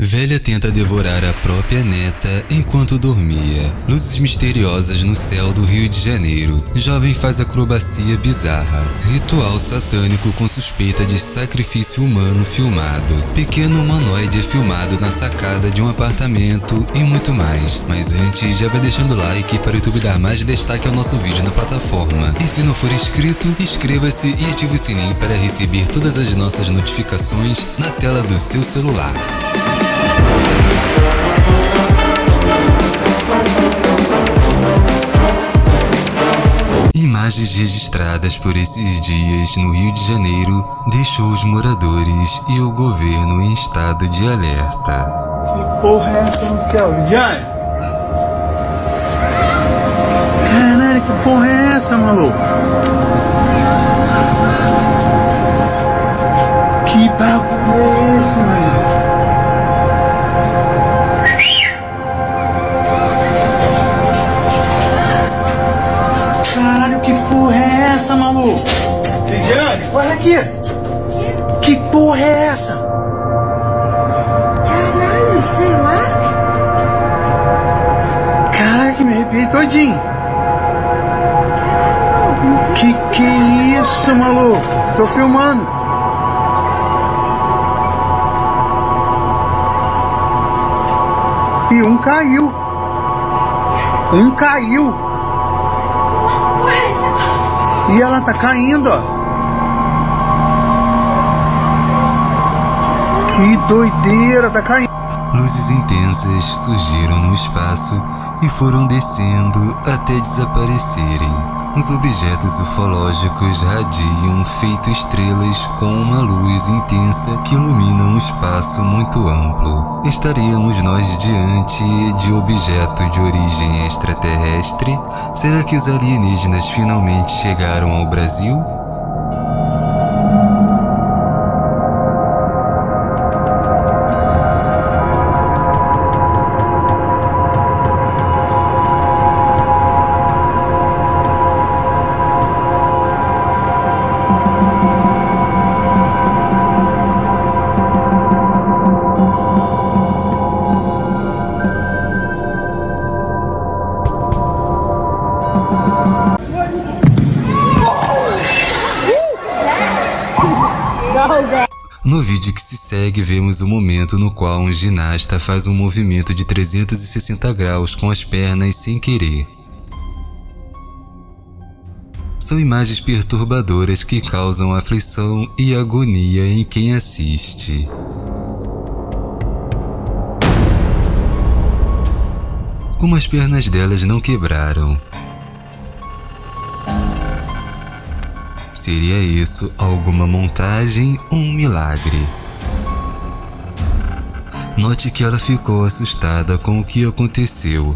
Velha tenta devorar a própria neta enquanto dormia. Luzes misteriosas no céu do Rio de Janeiro. Jovem faz acrobacia bizarra. Ritual satânico com suspeita de sacrifício humano filmado. Pequeno humanoide é filmado na sacada de um apartamento e muito mais. Mas antes, já vai deixando o like para o YouTube dar mais destaque ao nosso vídeo na plataforma. E se não for inscrito, inscreva-se e ative o sininho para receber todas as nossas notificações na tela do seu celular. Imagens registradas por esses dias no Rio de Janeiro deixou os moradores e o governo em estado de alerta. Que porra é essa no céu, Lidiane? Caralho, que porra é essa, maluco? Que bagulho é esse, mano? Que que é isso, maluco? Tô filmando. E um caiu. Um caiu. E ela tá caindo, ó. Que doideira, tá caindo. Luzes intensas surgiram no espaço e foram descendo até desaparecerem. Os objetos ufológicos radiam feito estrelas com uma luz intensa que ilumina um espaço muito amplo. Estaríamos nós diante de objeto de origem extraterrestre? Será que os alienígenas finalmente chegaram ao Brasil? No vídeo que se segue, vemos o momento no qual um ginasta faz um movimento de 360 graus com as pernas sem querer. São imagens perturbadoras que causam aflição e agonia em quem assiste. Como as pernas delas não quebraram. Seria isso alguma montagem ou um milagre? Note que ela ficou assustada com o que aconteceu.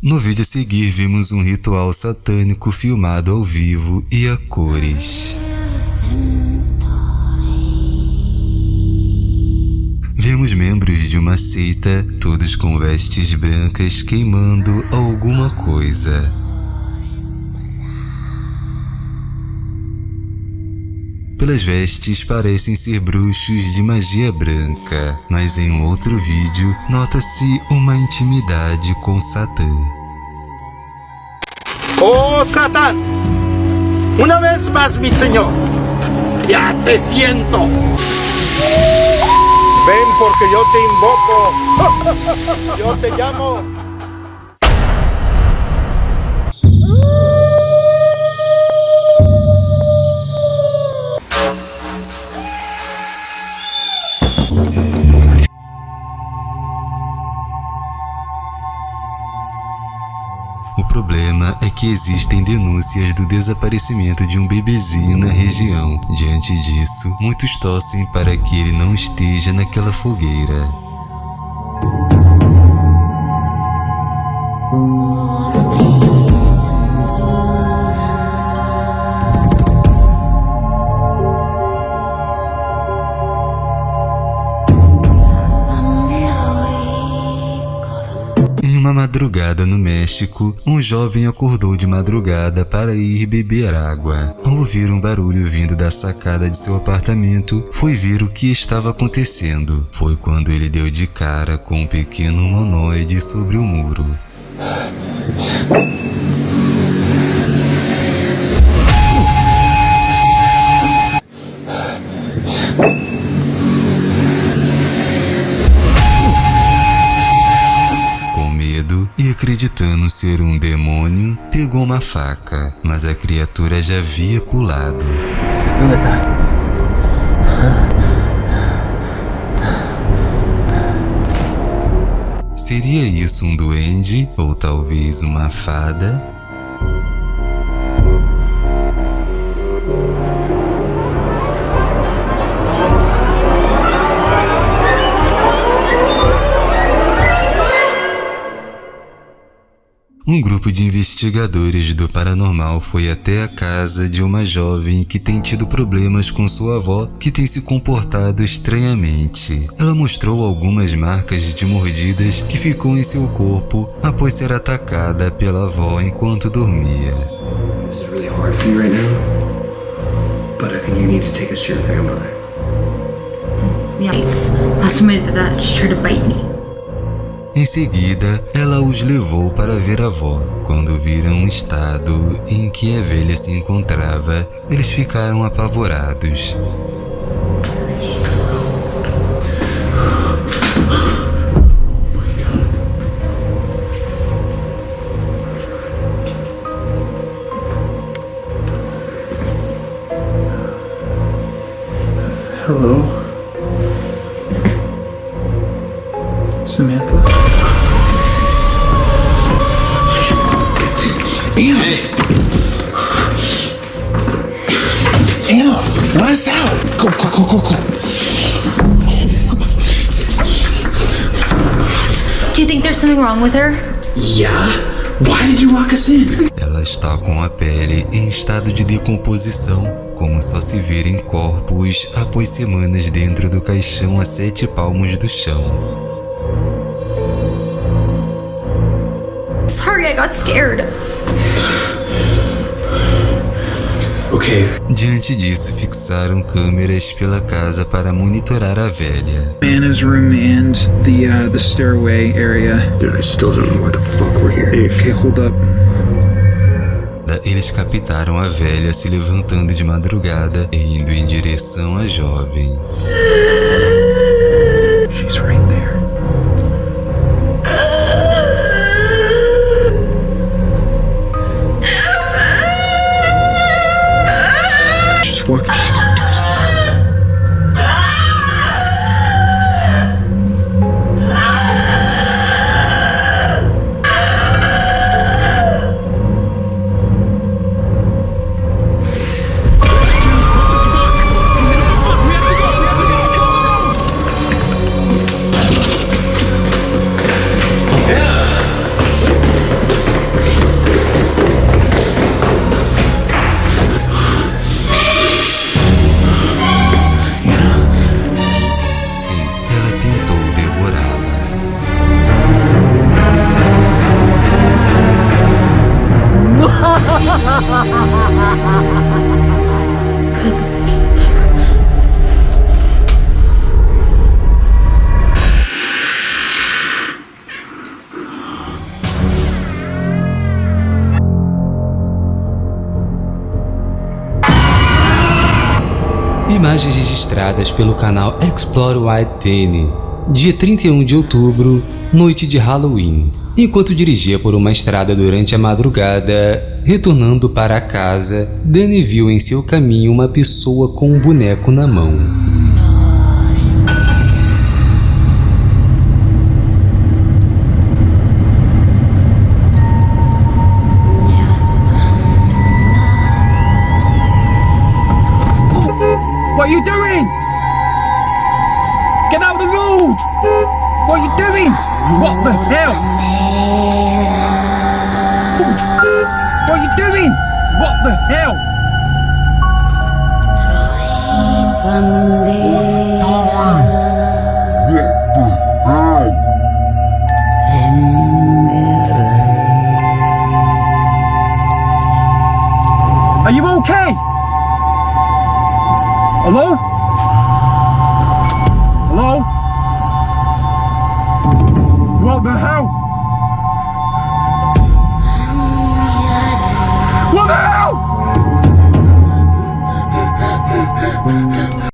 No vídeo a seguir vimos um ritual satânico filmado ao vivo e a cores. Vemos membros de uma seita, todos com vestes brancas, queimando alguma coisa. Pelas vestes parecem ser bruxos de magia branca, mas em um outro vídeo nota-se uma intimidade com Satã. Oh Satán, una vez más mi Señor, ya te siento. Ven porque yo te invoco, yo te llamo. O problema é que existem denúncias do desaparecimento de um bebezinho na região. Diante disso, muitos torcem para que ele não esteja naquela fogueira. Madrugada no México, um jovem acordou de madrugada para ir beber água. Ao ouvir um barulho vindo da sacada de seu apartamento, foi ver o que estava acontecendo. Foi quando ele deu de cara com um pequeno humanoide sobre o muro. Acreditando ser um demônio, pegou uma faca, mas a criatura já havia pulado. ¿Dónde está? Seria isso um duende ou talvez uma fada? De investigadores do paranormal foi até a casa de uma jovem que tem tido problemas com sua avó, que tem se comportado estranhamente. Ela mostrou algumas marcas de mordidas que ficou em seu corpo após ser atacada pela avó enquanto dormia. This is really hard for you right now. But I think you need to take us to your grandmother. Yeah. Last time I did that, she tried to bite me. Em seguida, ela os levou para ver a avó. Quando viram o estado em que a velha se encontrava, eles ficaram apavorados. Hello? Samantha? Us out! Go, go, go, go, go. Do you think there's something wrong with her? Yeah? Why did you lock us in? Ela está com a pele em estado de decomposição, como só se ver em corpos após semanas dentro do caixão a sete palmos do chão. Sorry, I got scared. Okay, Diante disso, fixaram câmeras pela casa para monitorar a velha. Anna's room and the uh, the stairway area. Dude, I still don't know why the fuck we're here. Okay, hold up. Eles captaram a velha se levantando de madrugada e indo em direção à jovem. Registradas pelo canal Explore White dia 31 de outubro, noite de Halloween. Enquanto dirigia por uma estrada durante a madrugada, retornando para casa, Danny viu em seu caminho uma pessoa com um boneco na mão. What are you doing? Get out of the road! What are you doing? What the hell? What are you doing? What the hell? We'll be right back.